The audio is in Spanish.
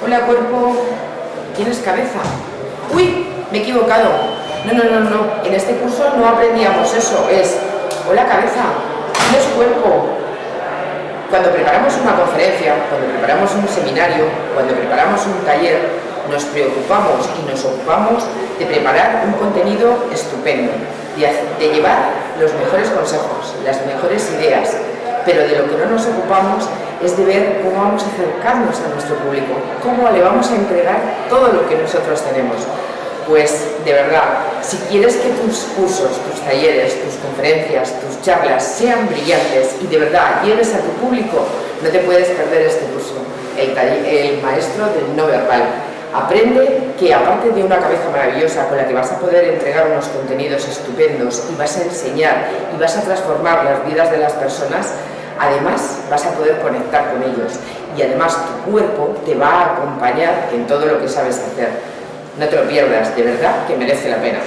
Hola cuerpo, ¿tienes cabeza? ¡Uy! Me he equivocado. No, no, no, no. En este curso no aprendíamos eso. Es, hola cabeza, ¿tienes cuerpo? Cuando preparamos una conferencia, cuando preparamos un seminario, cuando preparamos un taller, nos preocupamos y nos ocupamos de preparar un contenido estupendo, de, llevar los mejores consejos, las mejores ideas, pero de lo que no nos ocupamos es de ver cómo vamos a acercarnos a nuestro público, cómo le vamos a entregar todo lo que nosotros tenemos. Pues de verdad, si quieres que tus cursos, tus talleres, tus conferencias, tus charlas sean brillantes y de verdad llegues a tu público, no te puedes perder este curso, el, el maestro del no verbal. Aprende que aparte de una cabeza maravillosa con la que vas a poder entregar unos contenidos estupendos y vas a enseñar y vas a transformar las vidas de las personas, además vas a poder conectar con ellos y además tu cuerpo te va a acompañar en todo lo que sabes hacer. No te lo pierdas, de verdad que merece la pena.